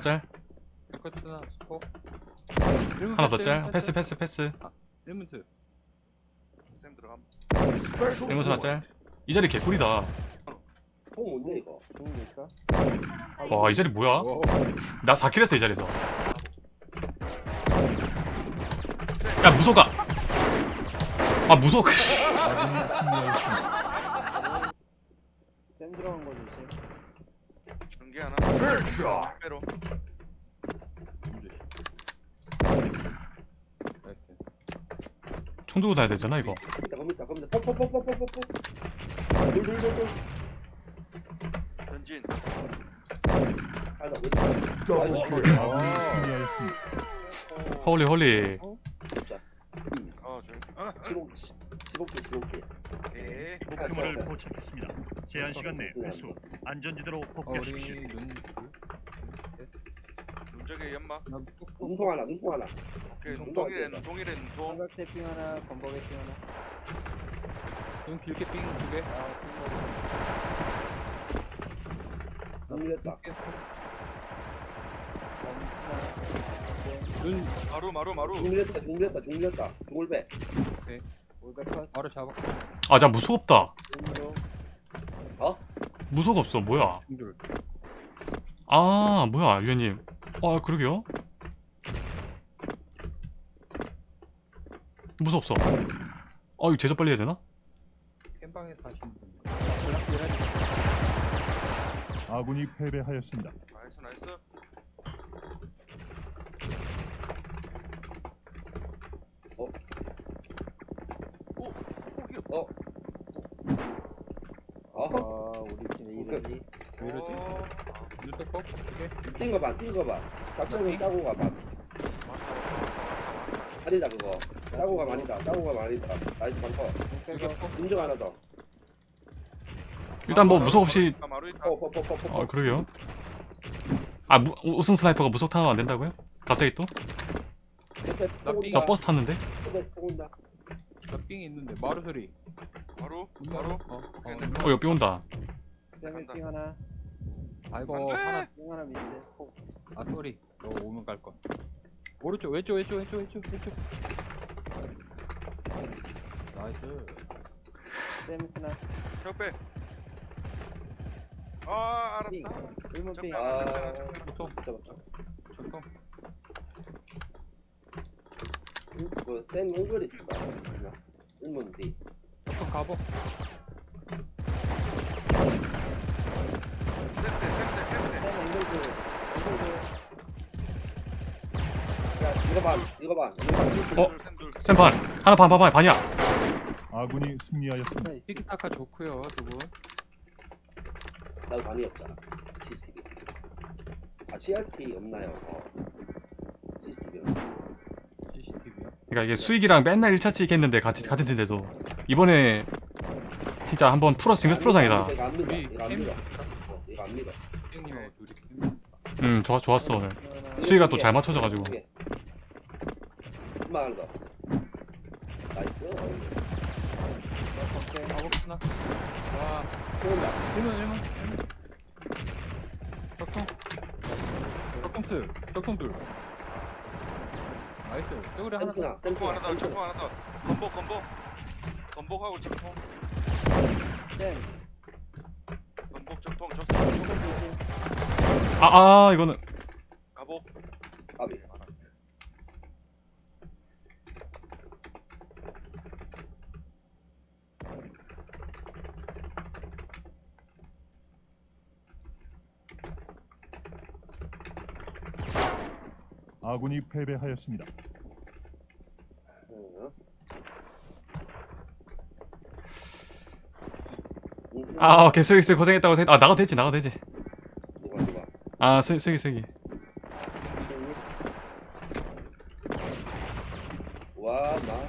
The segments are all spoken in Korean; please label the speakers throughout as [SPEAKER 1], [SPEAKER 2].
[SPEAKER 1] 짤
[SPEAKER 2] 백커트나 스포
[SPEAKER 1] 하나 더짤? 패스 패스 패스.
[SPEAKER 2] 1문트.
[SPEAKER 3] 쌤 들어감.
[SPEAKER 1] 일문 스나 짤이 자리 개꿀이다.
[SPEAKER 4] 뽕 뭔데 이거?
[SPEAKER 5] 중국일까?
[SPEAKER 1] 와이 자리 뭐야? 오나 4킬 했어 이 자리에서. 야 무소가. 아 무소
[SPEAKER 5] 쌤 들어간 거 조심.
[SPEAKER 3] 중계 하나. 빼로.
[SPEAKER 1] 총 들고 다녀야 되잖아 이거
[SPEAKER 4] 겁니다 겁니다 겁니다 퍽퍽퍽퍽퍽퍽 돌돌돌돌
[SPEAKER 3] 전진.
[SPEAKER 4] 하나 왜
[SPEAKER 1] 홀리 홀리
[SPEAKER 4] 진짜
[SPEAKER 3] 어 저기. 어.
[SPEAKER 4] 15개 15개 15개
[SPEAKER 3] 오케이.
[SPEAKER 6] 목표물을 포착했습니다. 제한 시간 내 회수. 안전지대로
[SPEAKER 2] 어,
[SPEAKER 6] 복귀하십시오.
[SPEAKER 2] 우리 눈
[SPEAKER 3] 눈쪽에 연막.
[SPEAKER 2] 나
[SPEAKER 4] 눈통 하나 눈통 하나
[SPEAKER 3] 오케이.
[SPEAKER 4] 눈
[SPEAKER 3] 눈동이래
[SPEAKER 4] 봐,
[SPEAKER 3] 눈동이래 눈동.
[SPEAKER 5] 삼각 태핑 하나, 건버개 핑 하나.
[SPEAKER 2] 눈 길게 삥두개
[SPEAKER 5] 아, 핑거.
[SPEAKER 4] 눈 밀렸다.
[SPEAKER 2] 눈
[SPEAKER 3] 마루 마루 마루.
[SPEAKER 4] 중 밀렸다 중 밀렸다 중 밀렸다 중올배
[SPEAKER 5] 올백컷.
[SPEAKER 2] 바로 잡아
[SPEAKER 1] 아자 없다
[SPEAKER 5] 중으로.
[SPEAKER 1] 무소가 없어 뭐야 아 뭐야 유현님 아 그러게요 무소 없어 아 이거 제작 빨리 해야 되나?
[SPEAKER 2] 캔방에서 하시는 분
[SPEAKER 6] 아군이 패배하였습니다.
[SPEAKER 3] Nice nice. 오. 오.
[SPEAKER 4] 어?
[SPEAKER 5] 아, 우리 팀왜 이러지?
[SPEAKER 2] 왜 이러지?
[SPEAKER 3] 어.
[SPEAKER 4] 뛴거 봐 뛴거봐. 작전은 짜고 가봐.
[SPEAKER 3] 맞다 맞다 맞다 맞다.
[SPEAKER 4] 아니다 그거. 짜고 가면 아니다. 짜고 가면 아니다. Nice
[SPEAKER 5] 빼고.
[SPEAKER 4] 인정 하나 더.
[SPEAKER 1] 일단 뭐 무소 없이
[SPEAKER 3] 아,
[SPEAKER 1] 아 그러게요. 아 무, 우승 스나이퍼가 무속 타면 안 된다고요? 갑자기 또? 저 버스 탔는데?
[SPEAKER 2] 나 삥이 있는데 마루 소리
[SPEAKER 3] 마루
[SPEAKER 2] 눈
[SPEAKER 3] 마루.
[SPEAKER 2] 어, 어.
[SPEAKER 1] 어 온다
[SPEAKER 5] 쌤의 핑 하나.
[SPEAKER 2] 아이고
[SPEAKER 3] 안 돼.
[SPEAKER 2] 하나
[SPEAKER 5] 핑 하나 미스. 폭.
[SPEAKER 2] 아 소리 너 오면 갈거 오른쪽 왼쪽 왼쪽 왼쪽 왼쪽 왼쪽 나이스
[SPEAKER 5] 쌤 스나.
[SPEAKER 3] 적배. 아
[SPEAKER 5] 핑.
[SPEAKER 3] 알았다.
[SPEAKER 5] 일문 핑.
[SPEAKER 4] 아
[SPEAKER 2] 보통
[SPEAKER 4] 잡았다
[SPEAKER 2] 보통
[SPEAKER 4] 그센 옹글이 있다 일문 뒤
[SPEAKER 2] 보통 가보.
[SPEAKER 4] 이거 봐 이거 봐 이거 봐
[SPEAKER 1] 어? 쌤반 하나 반 반 반 반이야.
[SPEAKER 6] 아군이 승리하였습니다.
[SPEAKER 2] 티키타카 좋고요 두 분.
[SPEAKER 4] 나도 많이 없잖아 CCTV 아 CRT 없나요? 어. CCTV
[SPEAKER 2] CCTV요?
[SPEAKER 1] 그러니까 이게 수익이랑 맨날 1차 찍 했는데 같이 같은 팀인데도 이번에 진짜 한번 풀어서 징크스 프로상이다.
[SPEAKER 4] 이거 안 믿어 이거
[SPEAKER 2] 안캠
[SPEAKER 4] 믿어 어, 이거 안 믿어
[SPEAKER 2] 형님의 둘이
[SPEAKER 1] 음 좋아, 좋았어 오늘. 수위가 또 잘 맞춰져가지고.
[SPEAKER 4] 한번 하나 더 나이스.
[SPEAKER 2] 오케이 가봅시다. 와.
[SPEAKER 4] 들어온다.
[SPEAKER 2] 1문 1문 1문 적통. 적통 둘 적통 둘. 나이스. 저거리 하나 더.
[SPEAKER 3] 점프
[SPEAKER 4] 샘스나
[SPEAKER 3] 하나 더. 건복 건복. 건복하고 점프.
[SPEAKER 5] 쌤.
[SPEAKER 3] 건복 점통 점통.
[SPEAKER 1] 아아 이거는
[SPEAKER 3] 가복.
[SPEAKER 4] 아비
[SPEAKER 6] 아군이 패배하였습니다.
[SPEAKER 1] 아 오케이. 수익 수익 고생했다고 생각 아 나가도 되지 나가도 되지.
[SPEAKER 4] 누가 누가?
[SPEAKER 1] 아 수익 수익 수익이
[SPEAKER 4] 와나.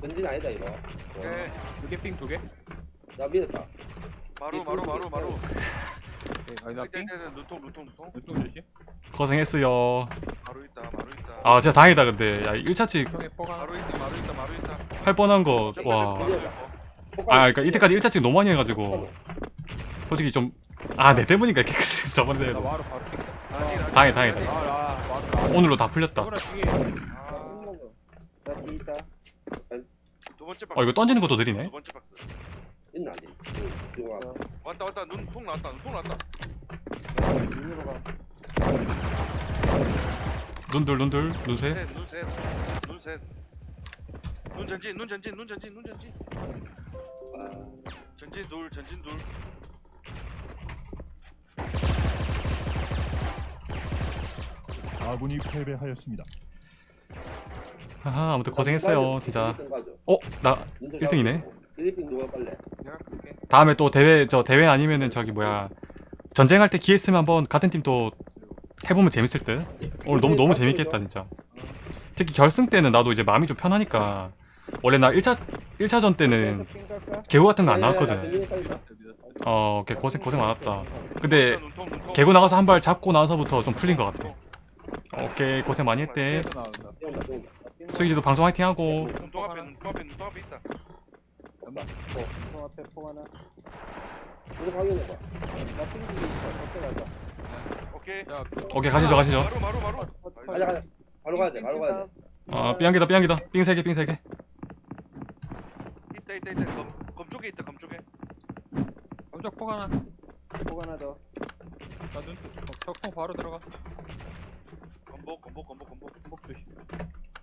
[SPEAKER 4] 전진 아니다 이거.
[SPEAKER 3] 오케이.
[SPEAKER 2] 두개 삥두개?
[SPEAKER 4] 나 믿었다.
[SPEAKER 3] 마루 마루 마루 마루. 땡땡땡 눈통 눈통 눈통.
[SPEAKER 2] 눈통 조심.
[SPEAKER 1] 고생했어요.
[SPEAKER 3] 마루 있다 마루 있다.
[SPEAKER 1] 아 진짜 다행이다 근데. 야 1차 찍
[SPEAKER 2] 형의 뽀가.
[SPEAKER 3] 마루 있다 마루 있다 마루 있다.
[SPEAKER 1] 할 뻔한 거와 아 그러니까 이때까지 1차 찍 너무 많이 해가지고. 솔직히 좀 아 내 때문인가 이렇게 저번에
[SPEAKER 2] 삥. 나
[SPEAKER 1] 다행이다 다행이다.
[SPEAKER 2] 아아 맞다
[SPEAKER 1] 오늘로 다 풀렸다.
[SPEAKER 3] 박스.
[SPEAKER 1] 어 이거 던지는 것도 느리네.
[SPEAKER 4] 있나.
[SPEAKER 3] 왔다 왔다. 눈통 나왔다. 눈통 나왔다.
[SPEAKER 5] 눈으로 가.
[SPEAKER 1] 눈들 눈들 눈새
[SPEAKER 3] 셋눈셋 눈셋 눈 전진 눈 전진 눈 전진 눈 전진
[SPEAKER 4] 아,
[SPEAKER 3] 전진 둘 전진 둘
[SPEAKER 6] 아군이 패배하였습니다.
[SPEAKER 1] 하하 아무튼 고생했어요 진짜. 어? 나
[SPEAKER 4] 문제
[SPEAKER 1] 1등이네.
[SPEAKER 4] 가지고. 필리핀 누가 빨래?
[SPEAKER 2] 내가 끌게
[SPEAKER 1] 다음에 또 대회 저 대회 아니면은 저기 뭐야 전쟁할 때 기회 있으면 한번 같은 팀 또 해보면 재밌을 듯 오늘 너무 너무 재밌겠다 진짜 특히 결승 때는 나도 이제 마음이 좀 편하니까 원래 나 1차 1차전 때는? 개구 같은 거 안 나왔거든. 어 오케이 고생 고생 많았다 근데 개구 나가서 한 발 잡고 나서부터 좀 풀린 것 같아 오케이 고생 많이 했대. 수기지도 방송 화이팅 하고.
[SPEAKER 3] 오케이
[SPEAKER 1] 가시죠 가시죠.
[SPEAKER 4] 바로 가야 돼, 바로 가야 돼.
[SPEAKER 1] 어 삐약이다 삐약이다 삥 3개 삥 3개
[SPEAKER 3] 있다 있다 있다 검, 검 쪽에 있다 검 쪽에
[SPEAKER 2] 깜짝 폭 하나
[SPEAKER 5] 폭 하나 더.
[SPEAKER 2] 나 눈통 적통 바로 들어가
[SPEAKER 3] 검복 검복 검복 검복
[SPEAKER 2] 검복 조심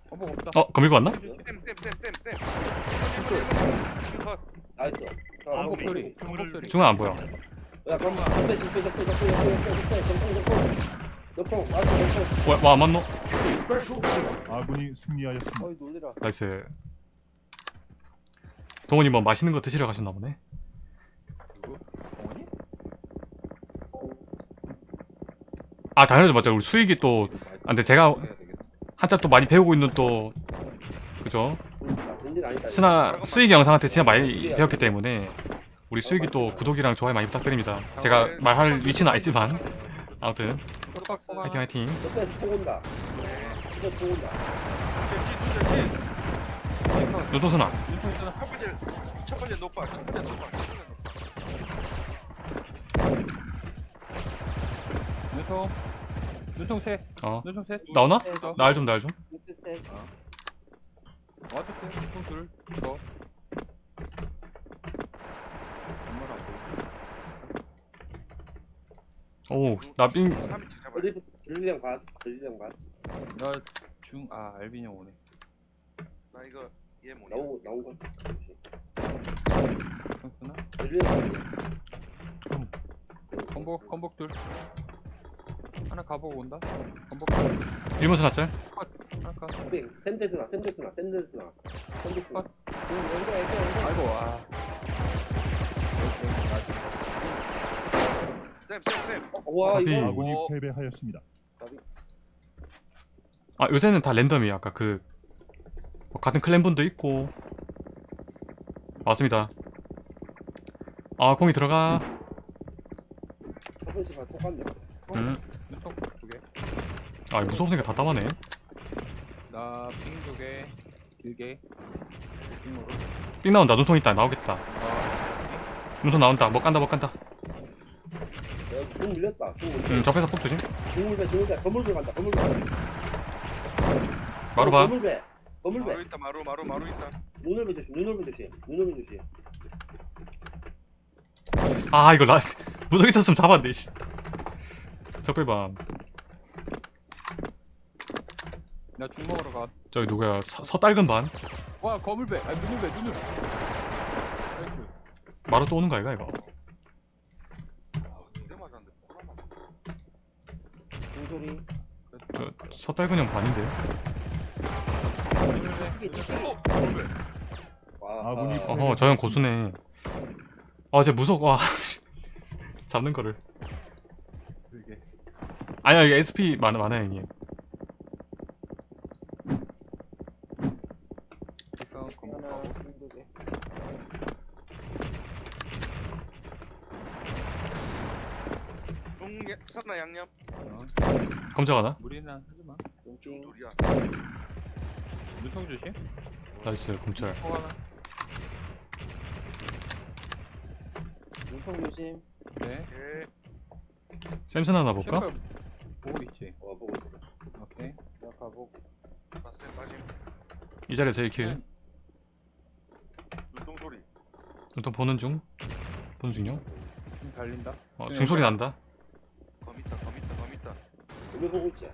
[SPEAKER 2] 검복 없다
[SPEAKER 1] 어 검 밀고 왔나?
[SPEAKER 3] 쌤쌤쌤쌤쌤
[SPEAKER 4] 나이스. 자,
[SPEAKER 2] 검복. 소리 검복 소리
[SPEAKER 1] 중앙 안 보여
[SPEAKER 4] 야, 그럼 적배, 적배, 적배, 적배, 적배, 적배, 적배. 적배, 맞아, 적배.
[SPEAKER 1] 와안 맞노?
[SPEAKER 6] 아군이 승리하였습니다.
[SPEAKER 5] 어이 놀래라.
[SPEAKER 1] 나이스 동원이 뭐 맛있는 거 드시러 가셨나 보네.
[SPEAKER 2] 누구?
[SPEAKER 1] 아 당연하죠. 맞죠 우리 수익이 또 아, 근데 제가 한참 또 많이 배우고 있는 또 그죠. 스나 수익이 영상한테 진짜 많이 배웠기 때문에 우리 수익이 또 구독이랑 좋아요 많이 부탁드립니다. 제가 말할 위치는 알지만. 아무튼. 화이팅 화이팅
[SPEAKER 4] 온다.
[SPEAKER 3] 전진 눈 전진
[SPEAKER 1] 노동순아
[SPEAKER 2] 눈통 있잖아
[SPEAKER 3] 첫 번째 첫 번째 녹박 첫 번째 녹박 첫 번째 녹박
[SPEAKER 2] 눈통 눈통
[SPEAKER 1] 셋어
[SPEAKER 2] 눈통 셋
[SPEAKER 1] 나오나?
[SPEAKER 2] 더.
[SPEAKER 1] 날좀 날좀
[SPEAKER 5] 핑크색.
[SPEAKER 2] 와드셋 눈통 둘 더. 정말 안 보여
[SPEAKER 1] 오나삥
[SPEAKER 3] 3인치 잡아
[SPEAKER 4] 전진, 전진량 반, 전진량 반.
[SPEAKER 2] 나중 아 알빈이 형 오네
[SPEAKER 3] 나 이거 얘 뭐냐
[SPEAKER 4] 나온, 나온 거.
[SPEAKER 2] 형수나
[SPEAKER 4] 전진량 반.
[SPEAKER 2] 건복 건복 둘 하나 가보고 온다 건복
[SPEAKER 1] 일본 스나짤
[SPEAKER 2] 하나 가
[SPEAKER 4] 샌데스나, 샌데스나, 샌데스나. 샌데스나.
[SPEAKER 5] 응, 연결, 연결, 연결.
[SPEAKER 2] 아이고 아
[SPEAKER 3] 쌤쌤쌤
[SPEAKER 4] 와,
[SPEAKER 1] 아비.
[SPEAKER 4] 이거.
[SPEAKER 6] 아군이
[SPEAKER 3] 어.
[SPEAKER 6] 패배하였습니다.
[SPEAKER 1] 아 요새는 다 랜덤이에요 아까 그뭐 같은 클랜분도 있고 맞습니다 아 공이 들어가. 음. 아 무서우니까 다 따마네
[SPEAKER 2] 나핑 두개 길게
[SPEAKER 1] 삥 나온다 눈통 있다 나오겠다
[SPEAKER 2] 아
[SPEAKER 1] 눈통 나온다 뭐 깐다 뭐 깐다
[SPEAKER 4] 야, 중 밀렸다. 중 밀렸다.
[SPEAKER 1] 음 접해서 폭 조심
[SPEAKER 4] 중물배, 중물배. 건물배 간다, 건물배.
[SPEAKER 1] 마루 봐
[SPEAKER 4] 건물배. 건물배.
[SPEAKER 3] 마루 있다 마루 마루 마루 있다
[SPEAKER 4] 눈을 조심, 눈을 조심, 눈을 조심.
[SPEAKER 1] 아 이거 나 무적 있었으면 잡았네 씨. 적배밤
[SPEAKER 2] 나 죽 먹으러 가.
[SPEAKER 1] 저기 누구야 서, 서딸근 반
[SPEAKER 2] 와 거물배. 아 눈물배 눈물.
[SPEAKER 1] 마루 또 오는 거 아이가 이거
[SPEAKER 3] 두대 맞았는데
[SPEAKER 5] 중소리.
[SPEAKER 1] 저 서딸근 형 반인데
[SPEAKER 6] 아군이
[SPEAKER 4] 아,
[SPEAKER 1] 어허 저형 고수네. 아쟤 무석 와 잡는 거를. 아니야 이게 SP 많아 많아요 형님
[SPEAKER 3] 선나 양념?
[SPEAKER 2] 어,
[SPEAKER 1] 검적 하나
[SPEAKER 2] 무리는 하지 마.
[SPEAKER 5] 눈팅.
[SPEAKER 3] 둘이야
[SPEAKER 2] 눈통 조심.
[SPEAKER 1] 나이스
[SPEAKER 2] 하나.
[SPEAKER 5] 눈통 조심.
[SPEAKER 2] 네.
[SPEAKER 3] 예
[SPEAKER 1] 샘슨 하나 볼까?
[SPEAKER 2] 보고 있지.
[SPEAKER 4] 어 보고 있어.
[SPEAKER 2] 오케이.
[SPEAKER 5] 나 가복.
[SPEAKER 3] 나쌤 빠짐
[SPEAKER 1] 이 자리에서 1킬
[SPEAKER 2] 네.
[SPEAKER 3] 눈동 소리
[SPEAKER 1] 일단 보는 중 보는 중요
[SPEAKER 2] 지금 달린다.
[SPEAKER 1] 어,
[SPEAKER 2] 네.
[SPEAKER 1] 중소리 난다
[SPEAKER 3] 검 있다 검 있다 검 있다
[SPEAKER 4] 우리 보고 있지.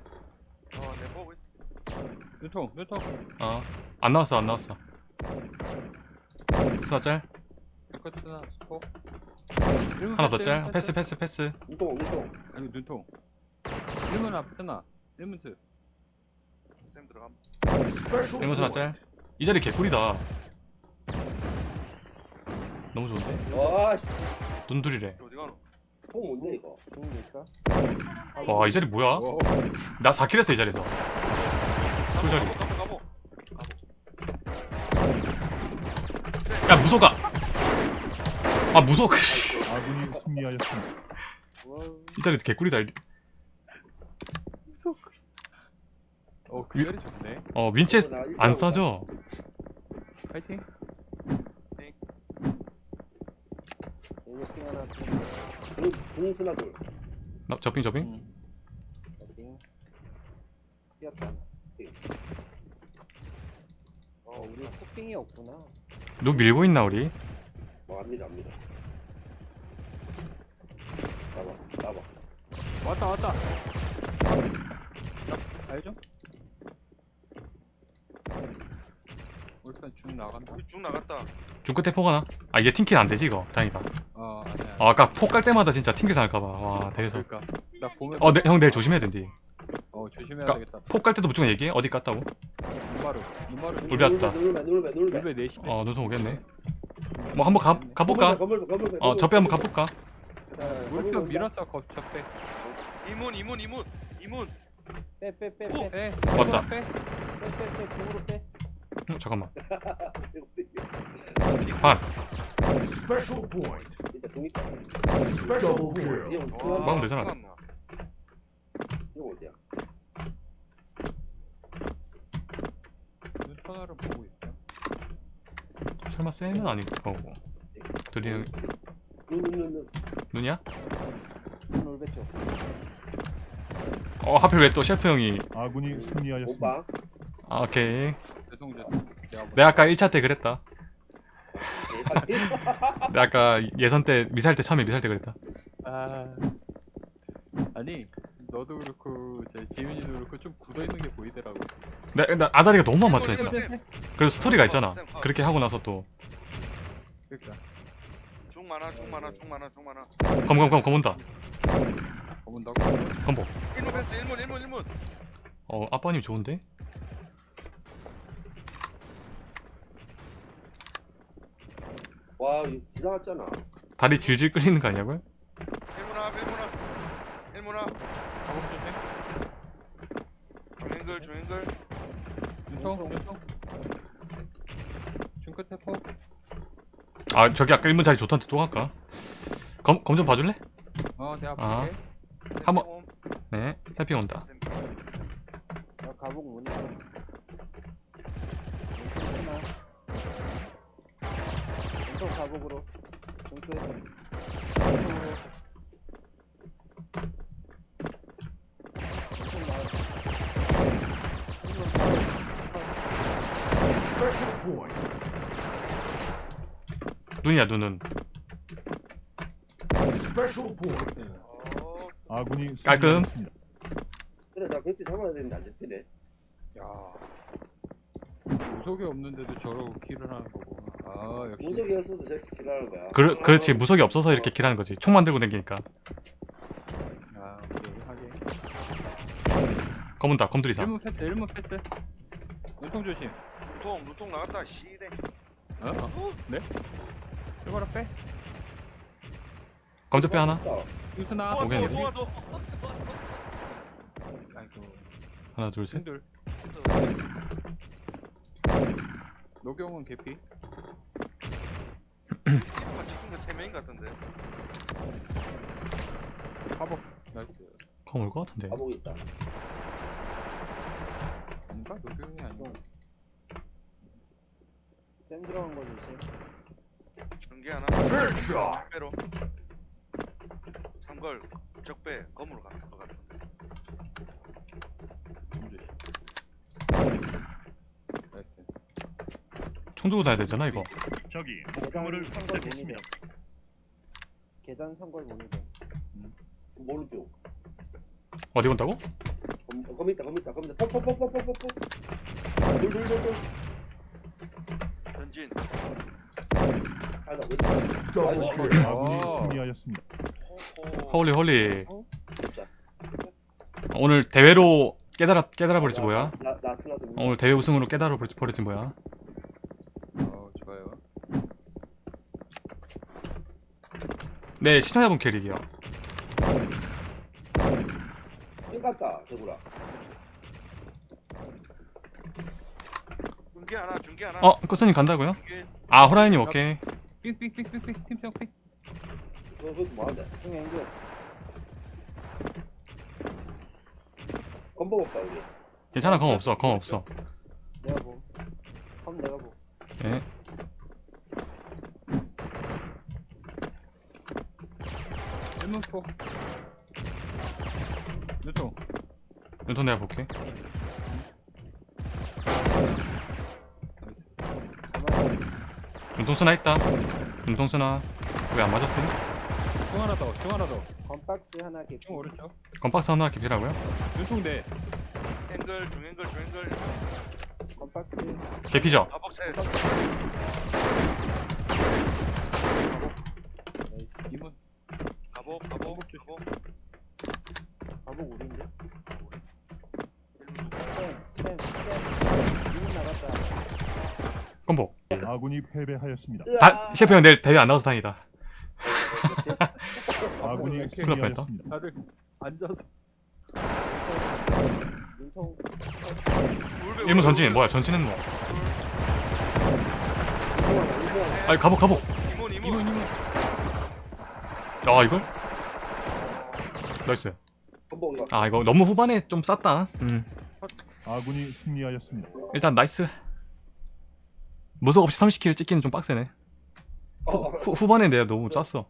[SPEAKER 3] 어내 보고 있
[SPEAKER 2] 눈통, 눈통.
[SPEAKER 1] 어안 나왔어 안 나왔어 스나 짤
[SPEAKER 2] 백커트나 스포.
[SPEAKER 1] 하나 더짤 패스 패스 패스
[SPEAKER 4] 운동 운동.
[SPEAKER 2] 아니 눈통. 1문 앞 쓰나. 1문 스.
[SPEAKER 3] 쌤 들어감
[SPEAKER 1] 일문 스나 짤이 자리 개꿀이다 너무 좋은데
[SPEAKER 4] 와 씨.
[SPEAKER 1] 눈둘이래
[SPEAKER 3] 어디 가노
[SPEAKER 4] 통 뭔데 이거?
[SPEAKER 5] 죽을까?
[SPEAKER 1] 와이 자리 뭐야
[SPEAKER 2] 오.
[SPEAKER 1] 나 4킬 했어 이 자리에서
[SPEAKER 3] 가보
[SPEAKER 1] 자리.
[SPEAKER 3] 가보 가보
[SPEAKER 1] 야 무소가 아 무소
[SPEAKER 6] 아군이 승리하였습니다.
[SPEAKER 1] 이 자리 개꿀이다
[SPEAKER 2] 어, 그 자리 좋네.
[SPEAKER 1] 어 윈체스 안 싸죠
[SPEAKER 2] 파이팅.
[SPEAKER 4] 공수나 돌.
[SPEAKER 1] 나 접빙 접빙
[SPEAKER 2] 음.
[SPEAKER 5] 핑. 뛰었다. 어 우리 토핑이 없구나.
[SPEAKER 1] 누 밀고 있나 우리
[SPEAKER 4] 어 압니다 압니다. 나봐 나봐.
[SPEAKER 2] 왔다, 왔다. 알죠? 울산 쭉 나간다.
[SPEAKER 3] 쭉 나갔다
[SPEAKER 1] 중 끝에 포가 나 아 이게 팅킬 안 되지 이거 다행이다
[SPEAKER 2] 어, 아니야.
[SPEAKER 1] 아, 아까 폭깔 때마다 진짜 팅킬 당할까봐 와 대해서
[SPEAKER 2] 그러니까 나 보면
[SPEAKER 1] 어형 내일 조심해야 된디
[SPEAKER 2] 어 조심해야
[SPEAKER 1] 그러니까-
[SPEAKER 2] 되겠다.
[SPEAKER 1] 폭깔 때도 무조건 얘기해 어디 깠다고
[SPEAKER 2] 눈마루, 눈마루.
[SPEAKER 1] 울베 왔다.
[SPEAKER 4] 놀배 놀배 놀배.
[SPEAKER 2] 울베 네.
[SPEAKER 1] 어 눈통 오겠네 뭐 한번 가, 가볼까?
[SPEAKER 4] 건물 건물
[SPEAKER 1] 어 접배 한번 가볼까?
[SPEAKER 2] 울산 밀었어 겁적배.
[SPEAKER 3] 이문 이문 이문 이문
[SPEAKER 5] 빼빼빼
[SPEAKER 3] 오!
[SPEAKER 5] 빼.
[SPEAKER 2] 빼.
[SPEAKER 1] 왔다.
[SPEAKER 2] 빼.
[SPEAKER 5] 빼빼빼 중으로 빼.
[SPEAKER 1] 어, 잠깐만
[SPEAKER 4] 동 있다.
[SPEAKER 6] Special kill.
[SPEAKER 4] 이형
[SPEAKER 1] 막으면 되잖아.
[SPEAKER 4] 이형 어디야?
[SPEAKER 2] 눈 터널을 보고 있어.
[SPEAKER 1] 설마 쌤은 아닐 거고 둘이 형
[SPEAKER 4] 눈 눈 눈
[SPEAKER 1] 눈이야?
[SPEAKER 5] 울베 쪽.
[SPEAKER 1] 어 하필 왜 또 셰프 형이
[SPEAKER 6] 아군이 승리하였습니다.
[SPEAKER 4] 오빠.
[SPEAKER 1] 아 오케이
[SPEAKER 2] 죄송 죄송. 내가 뭐
[SPEAKER 1] 내가 아까 1차 때 그랬다. 내가 아까 예선 때 미사일 때 처음에 미사일 때 그랬다
[SPEAKER 2] 아 아니 너도 그렇고 제 지민이도 그렇고 좀 굳어 있는 게 보이더라고.
[SPEAKER 1] 나, 나 아다리가 너무 안 맞춰 있잖아
[SPEAKER 3] 이문,
[SPEAKER 1] 그리고 스토리가 있잖아. 그렇게 하고 나서 또.
[SPEAKER 2] 그러니까.
[SPEAKER 3] 중 많아 중 많아 중 많아 중 많아.
[SPEAKER 1] 검검검 검 온다.
[SPEAKER 2] 검은다고.
[SPEAKER 1] 검보.
[SPEAKER 3] 일문 패스 일문 일문 일문
[SPEAKER 1] 어 아빠님 좋은데?
[SPEAKER 4] 와 지나갔잖아.
[SPEAKER 1] 다리 질질 끌리는 거 아니냐고요?
[SPEAKER 3] 일문아 일문아 일문아
[SPEAKER 2] 가복 조심.
[SPEAKER 3] 중앵글
[SPEAKER 2] 눈통 눈통. 중 끝에 포.
[SPEAKER 1] 아 저기 아까 1문 자리 좋던데 또 갈까? 검 검 좀 봐줄래?
[SPEAKER 2] 어 내가
[SPEAKER 1] 아.
[SPEAKER 2] 볼게.
[SPEAKER 1] 한번- 네 세핑 온다
[SPEAKER 5] 나 가복 문이야. 하나. 왼쪽 가복으로.
[SPEAKER 1] 눈이야 눈은
[SPEAKER 6] 아군이
[SPEAKER 1] 깔끔.
[SPEAKER 4] 그래 나 그때 잡아야 되는데 안 잡히네.
[SPEAKER 2] 야. 무속이 없는데도 저러고 킬을 하는 거고. 아 역시.
[SPEAKER 4] 문석이 없어서 저렇게 길하는 거야.
[SPEAKER 1] 그, 그렇지 무속이 없어서 이렇게 킬하는 거지 총 만들고 다니니까
[SPEAKER 2] 아 오케이 하게.
[SPEAKER 1] 검 온다 검 들이사
[SPEAKER 2] 1문 패스 1문 패스. 눈통 조심.
[SPEAKER 3] 눈통 눈통 나갔다 씨대
[SPEAKER 2] 어? 어? 네? 이거라 빼.
[SPEAKER 1] 검접배 하나.
[SPEAKER 3] 도와
[SPEAKER 1] 오겠네.
[SPEAKER 3] 도와 도와
[SPEAKER 2] 아이고.
[SPEAKER 1] 하나 둘셋
[SPEAKER 2] 신들. 노경은 개피.
[SPEAKER 3] 이거 지킨 거세 명인 것 같은데
[SPEAKER 2] 화복. 나이스.
[SPEAKER 1] 검 올 것 같은데
[SPEAKER 4] 가복 있다.
[SPEAKER 2] 아닌가? 노경이 아니고.
[SPEAKER 5] 쌤 들어간 거 조심
[SPEAKER 3] 전개 하나. 적배로. 삼걸 적배 검으로 가는 거 같아
[SPEAKER 1] 총 들고 다야 되잖아 이거.
[SPEAKER 5] 저기
[SPEAKER 6] 목표물을 선택했습니다.
[SPEAKER 5] 계단 삼걸 보는 거
[SPEAKER 4] 뭘로
[SPEAKER 1] 뛰어 어디 본다고?
[SPEAKER 4] 거기 있다 거기 있다. 거기 있다 퍽퍽퍽퍽퍽퍽
[SPEAKER 3] 전진.
[SPEAKER 2] 아이고.
[SPEAKER 6] 아군이
[SPEAKER 2] 어.
[SPEAKER 6] 승리하였습니다.
[SPEAKER 1] holy holy
[SPEAKER 4] 자,
[SPEAKER 1] 오늘 대회로 깨달아 깨달아 버리지 뭐야. 오늘 대회 우승으로 깨달아 버리지, 버리지 뭐야
[SPEAKER 2] 어.
[SPEAKER 1] 네 시청자분 캐릭이요
[SPEAKER 4] 땡갔다, 대구라.
[SPEAKER 3] 중계 하나 중계 하나
[SPEAKER 1] 어 코스님 간다고요?
[SPEAKER 3] 중계
[SPEAKER 1] 아 호라이님 오케이
[SPEAKER 2] 삑삑삑삑삑 삑.
[SPEAKER 4] 건복 없다, 우리.
[SPEAKER 1] 괜찮아 검 없어 검 없어
[SPEAKER 5] 내가 봄. 컴 내가 봄.
[SPEAKER 1] 예
[SPEAKER 2] 일문포.
[SPEAKER 1] 눈통 내가 볼게
[SPEAKER 5] 가만히.
[SPEAKER 1] 눈통 쓰나 있다 눈통 쓰나 왜 안 맞았지?
[SPEAKER 2] 총 하나 더. 총 하나 더.
[SPEAKER 5] 건박스 하나 개피.
[SPEAKER 2] 총 오른쪽.
[SPEAKER 1] 건박스 하나 깊이라고요?
[SPEAKER 2] 눈총 네.
[SPEAKER 3] 앵글 중앵글 중앵글
[SPEAKER 5] 건박스.
[SPEAKER 1] 개피죠?
[SPEAKER 3] 가복셋
[SPEAKER 5] 나이스.
[SPEAKER 2] 이문.
[SPEAKER 3] 가복 가복 가복
[SPEAKER 5] 가복 우린데.
[SPEAKER 3] 일문
[SPEAKER 5] 쌤, 쌤, 쌤. 이문 나갔다.
[SPEAKER 1] 건복
[SPEAKER 6] 아군이 패배하였습니다.
[SPEAKER 1] 다 셰프 형 내일 대회 안 나와서 다행이다
[SPEAKER 6] 아군이 승리하였습니다.
[SPEAKER 2] 다들 앉아서.
[SPEAKER 5] 눈통.
[SPEAKER 3] 울베,
[SPEAKER 1] 일문 전진 뭐야 전진은 뭐 아니
[SPEAKER 3] 이문
[SPEAKER 2] 이문
[SPEAKER 3] 이문
[SPEAKER 2] 이문.
[SPEAKER 1] 야 이걸? 나이스. 아 이거 너무 후반에 좀 쌌다 음
[SPEAKER 6] 아군이 승리하였습니다.
[SPEAKER 1] 일단 나이스 무속 없이 30킬 찍기는 좀 빡세네.
[SPEAKER 4] 어,
[SPEAKER 1] 후, 후반에 내가 너무 짰어